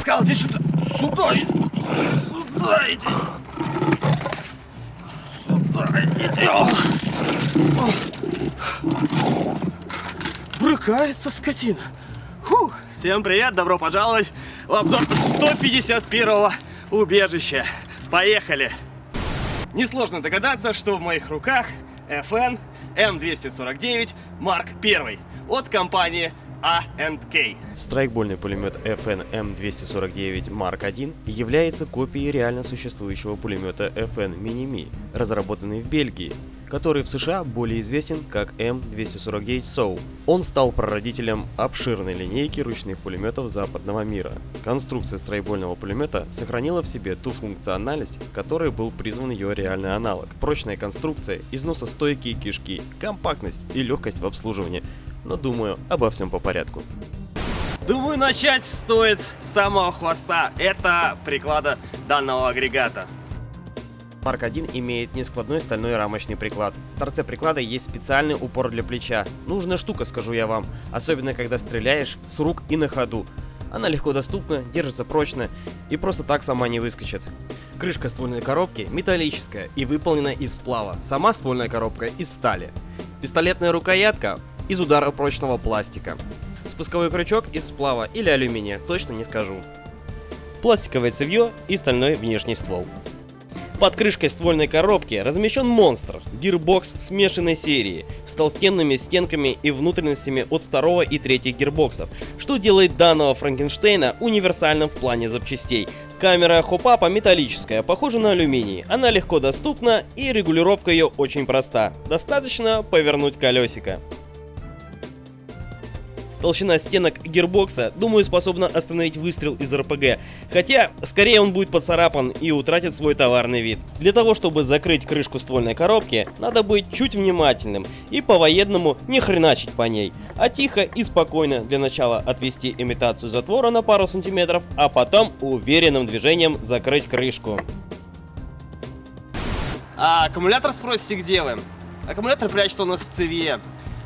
Сказал, сюда. Сюда. Сюда иди. Брыкается скотина. Фу. Всем привет, добро пожаловать в обзор 151-го убежища. Поехали. Несложно догадаться, что в моих руках FN M249 Mark I от компании A&K. Страйкбольный пулемет FN M249 Mark I является копией реально существующего пулемета FN Mini-Me, разработанный в Бельгии, который в США более известен как M249 SOU. Он стал прародителем обширной линейки ручных пулеметов западного мира. Конструкция страйкбольного пулемета сохранила в себе ту функциональность, которой был призван ее реальный аналог. Прочная конструкция, износостойкие кишки, компактность и легкость в обслуживании. Но думаю, обо всем по порядку. Думаю, начать стоит с самого хвоста. Это приклада данного агрегата. Марк 1 имеет нескладной стальной рамочный приклад. В торце приклада есть специальный упор для плеча. Нужная штука, скажу я вам, особенно когда стреляешь с рук и на ходу. Она легко доступна, держится прочно и просто так сама не выскочит. Крышка ствольной коробки металлическая и выполнена из сплава. Сама ствольная коробка из стали. Пистолетная рукоятка из удара прочного пластика. Спусковой крючок из сплава или алюминия, точно не скажу. Пластиковое цевье и стальной внешний ствол. Под крышкой ствольной коробки размещен монстр, гирбокс смешанной серии, с толстенными стенками и внутренностями от второго и третьих гирбоксов, что делает данного Франкенштейна универсальным в плане запчастей. Камера хопапа металлическая, похожа на алюминий, она легко доступна и регулировка ее очень проста, достаточно повернуть колесико. Толщина стенок гирбокса, думаю, способна остановить выстрел из РПГ. Хотя, скорее он будет поцарапан и утратит свой товарный вид. Для того, чтобы закрыть крышку ствольной коробки, надо быть чуть внимательным и по-военному не хреначить по ней, а тихо и спокойно для начала отвести имитацию затвора на пару сантиметров, а потом уверенным движением закрыть крышку. А аккумулятор спросите, где вы? Аккумулятор прячется у нас в цевье.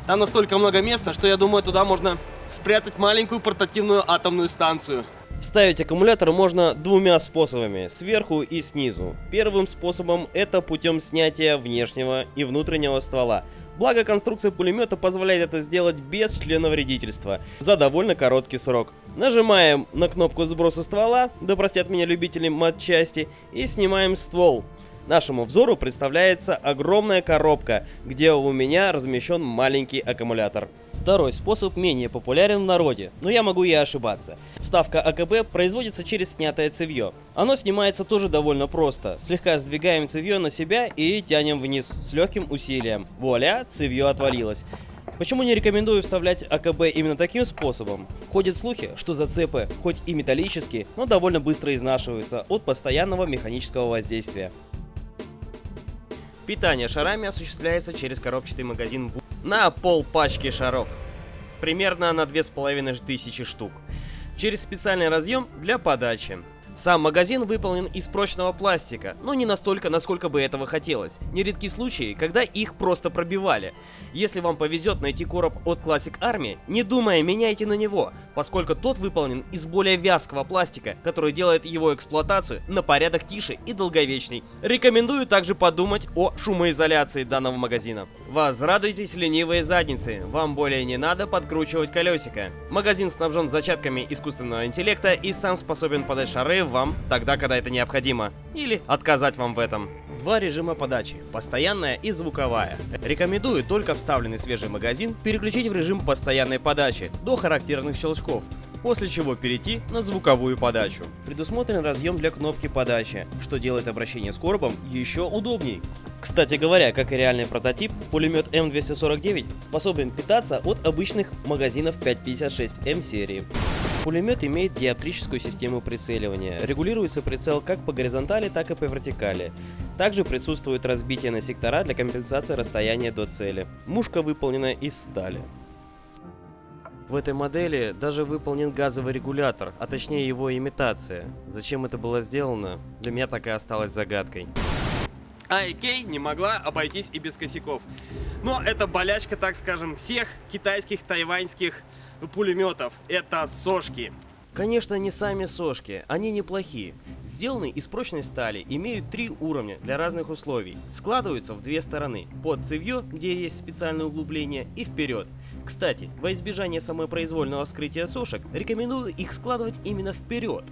Там настолько много места, что я думаю, туда можно спрятать маленькую портативную атомную станцию. Ставить аккумулятор можно двумя способами, сверху и снизу. Первым способом это путем снятия внешнего и внутреннего ствола. Благо конструкция пулемета позволяет это сделать без члена вредительства, за довольно короткий срок. Нажимаем на кнопку сброса ствола, да простят меня любители матчасти, и снимаем ствол. Нашему взору представляется огромная коробка, где у меня размещен маленький аккумулятор. Второй способ менее популярен в народе, но я могу и ошибаться. Вставка АКБ производится через снятое цевье. Оно снимается тоже довольно просто. Слегка сдвигаем цевье на себя и тянем вниз с легким усилием. Вуаля, цевье отвалилось. Почему не рекомендую вставлять АКБ именно таким способом? Ходят слухи, что зацепы, хоть и металлические, но довольно быстро изнашиваются от постоянного механического воздействия. Питание шарами осуществляется через коробчатый магазин на пол пачки шаров. Примерно на 2500 штук. Через специальный разъем для подачи. Сам магазин выполнен из прочного пластика, но не настолько, насколько бы этого хотелось. Нередки случаи, когда их просто пробивали. Если вам повезет найти короб от Classic Army, не думая, меняйте на него, поскольку тот выполнен из более вязкого пластика, который делает его эксплуатацию на порядок тише и долговечней. Рекомендую также подумать о шумоизоляции данного магазина. Возрадуйтесь ленивые задницы, вам более не надо подкручивать колесико. Магазин снабжен зачатками искусственного интеллекта и сам способен подать шары вам тогда, когда это необходимо, или отказать вам в этом. Два режима подачи, постоянная и звуковая. Рекомендую только вставленный свежий магазин переключить в режим постоянной подачи до характерных щелчков, после чего перейти на звуковую подачу. Предусмотрен разъем для кнопки подачи, что делает обращение с коробом еще удобней. Кстати говоря, как и реальный прототип, пулемет М249 способен питаться от обычных магазинов 5.56 М серии. Пулемет имеет диоптрическую систему прицеливания. Регулируется прицел как по горизонтали, так и по вертикали. Также присутствует разбитие на сектора для компенсации расстояния до цели. Мушка выполнена из стали. В этой модели даже выполнен газовый регулятор, а точнее его имитация. Зачем это было сделано, для меня так и осталось загадкой. IK не могла обойтись и без косяков. Но это болячка, так скажем, всех китайских, тайваньских пулеметов. Это сошки. Конечно, не сами сошки, они неплохие. Сделаны из прочной стали, имеют три уровня для разных условий. Складываются в две стороны, под цевье, где есть специальное углубление, и вперед. Кстати, во избежание самопроизвольного вскрытия сошек, рекомендую их складывать именно вперед.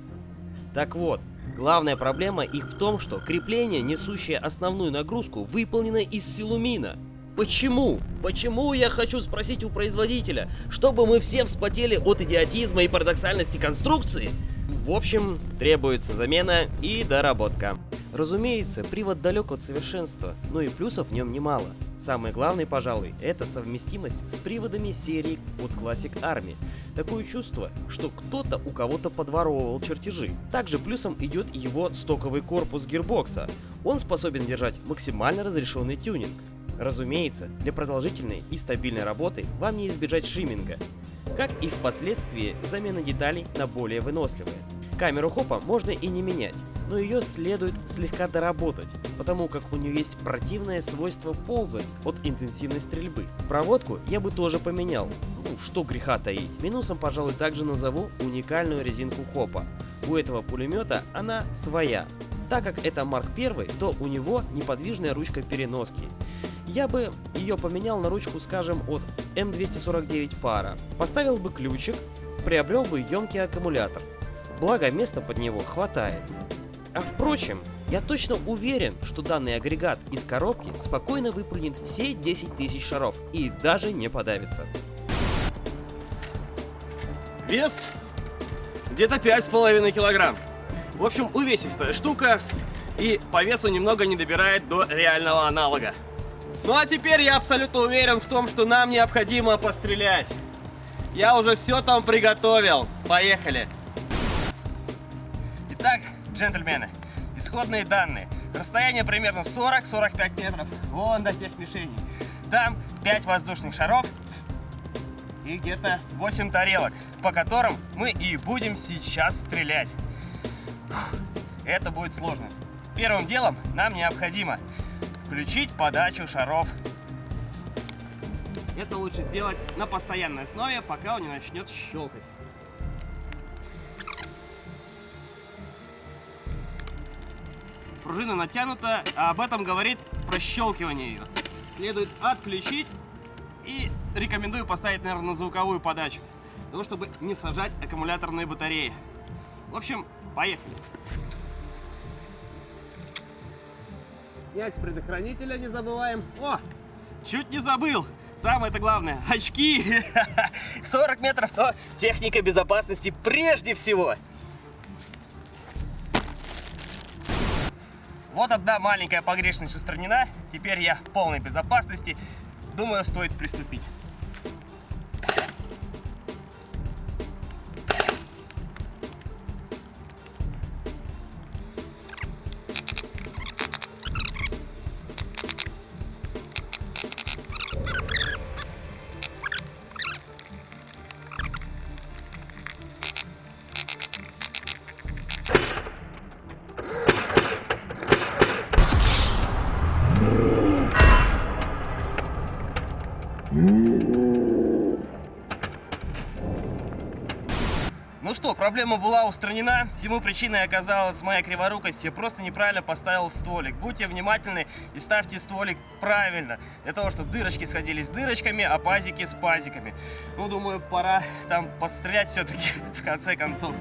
Так вот, главная проблема их в том, что крепление, несущее основную нагрузку, выполнено из силумина. Почему? Почему я хочу спросить у производителя? Чтобы мы все вспотели от идиотизма и парадоксальности конструкции? В общем, требуется замена и доработка. Разумеется, привод далек от совершенства, но и плюсов в нем немало. Самый главный, пожалуй, это совместимость с приводами серии от Classic Army. Такое чувство, что кто-то у кого-то подворовывал чертежи. Также плюсом идет его стоковый корпус гирбокса. Он способен держать максимально разрешенный тюнинг. Разумеется, для продолжительной и стабильной работы вам не избежать шиминга, как и впоследствии замена деталей на более выносливые. Камеру хопа можно и не менять, но ее следует слегка доработать, потому как у нее есть противное свойство ползать от интенсивной стрельбы. Проводку я бы тоже поменял, ну что греха таить. Минусом, пожалуй, также назову уникальную резинку хопа. У этого пулемета она своя. Так как это Марк 1, то у него неподвижная ручка переноски. Я бы ее поменял на ручку, скажем, от М249 пара. Поставил бы ключик, приобрел бы емкий аккумулятор. Благо, места под него хватает. А впрочем, я точно уверен, что данный агрегат из коробки спокойно выполнит все 10 тысяч шаров и даже не подавится. Вес где-то 5,5 килограмм. В общем, увесистая штука и по весу немного не добирает до реального аналога. Ну а теперь я абсолютно уверен в том, что нам необходимо пострелять. Я уже все там приготовил. Поехали. Итак, джентльмены, исходные данные. Расстояние примерно 40-45 метров. Вон до тех мишеней. Там 5 воздушных шаров и где-то 8 тарелок, по которым мы и будем сейчас стрелять. Это будет сложно. Первым делом нам необходимо включить подачу шаров. Это лучше сделать на постоянной основе, пока он не начнет щелкать. Пружина натянута, а об этом говорит прощелкивание ее. Следует отключить и рекомендую поставить, наверное, на звуковую подачу, для того, чтобы не сажать аккумуляторные батареи. В общем, поехали. Снять предохранителя не забываем. О, чуть не забыл. Самое-то главное, очки. 40 метров, но техника безопасности прежде всего. Вот одна маленькая погрешность устранена. Теперь я в полной безопасности. Думаю, стоит приступить. Ну что, проблема была устранена. Всему причиной оказалась моя криворукость. Я просто неправильно поставил стволик. Будьте внимательны и ставьте стволик правильно. Для того, чтобы дырочки сходились с дырочками, а пазики с пазиками. Ну, думаю, пора там пострелять все-таки в конце концов.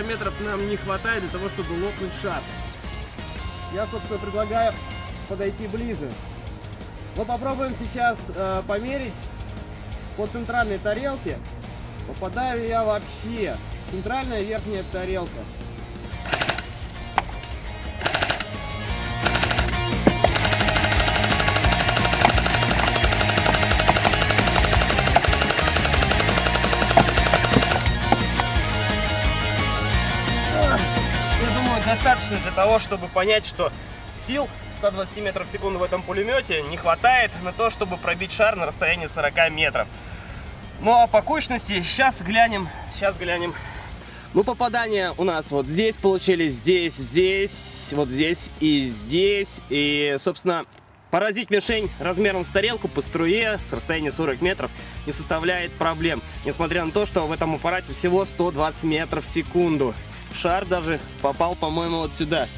Расстояния 40 метров нам не хватает для того, чтобы лопнуть шар. Я, собственно, предлагаю подойти ближе. Но попробуем сейчас э, померить по центральной тарелке, попадаю я вообще. Центральная верхняя тарелка. Достаточно для того, чтобы понять, что сил 120 метров в секунду в этом пулемете не хватает на то, чтобы пробить шар на расстоянии 40 метров. Ну а по кучности сейчас глянем, сейчас глянем. Ну попадания у нас вот здесь получились, здесь, здесь, вот здесь и здесь. И, собственно, поразить мишень размером с тарелку по струе с расстояния 40 метров не составляет проблем. Несмотря на то, что в этом аппарате всего 120 метров в секунду. Шар даже попал, по-моему, вот сюда.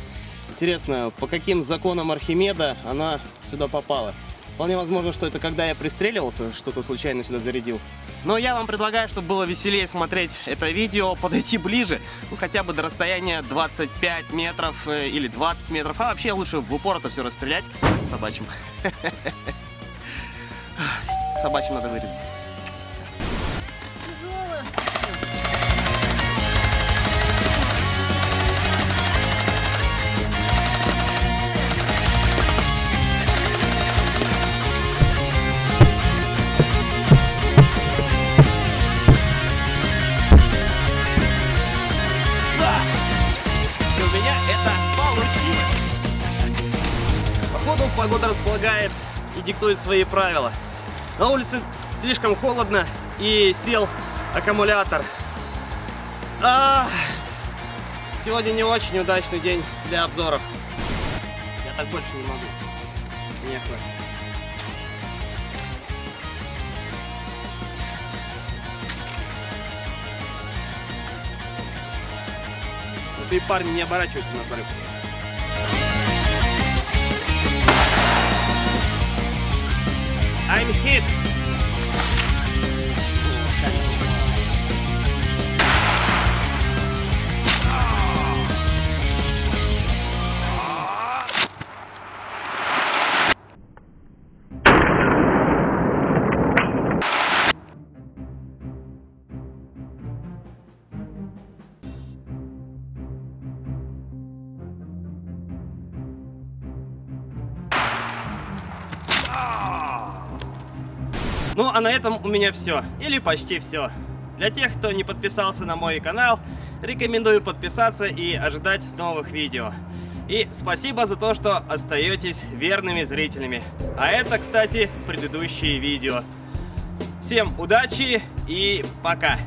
Интересно, по каким законам Архимеда она сюда попала? Вполне возможно, что это когда я пристреливался, что-то случайно сюда зарядил. Но я вам предлагаю, чтобы было веселее смотреть это видео, подойти ближе, ну хотя бы до расстояния 25 метров э, или 20 метров, а вообще лучше в упор это все расстрелять собачьим. Собачьим надо вырезать. Меня это получилось. Походу погода располагает и диктует свои правила. На улице слишком холодно и сел аккумулятор. А, сегодня не очень удачный день для обзоров. Я так больше не могу. Мне хватит. Крутые парни не оборачиваются на взрыв. I'm hit. Ну, а на этом у меня все. Или почти все. Для тех, кто не подписался на мой канал, рекомендую подписаться и ожидать новых видео. И спасибо за то, что остаетесь верными зрителями. А это, кстати, предыдущие видео. Всем удачи и пока!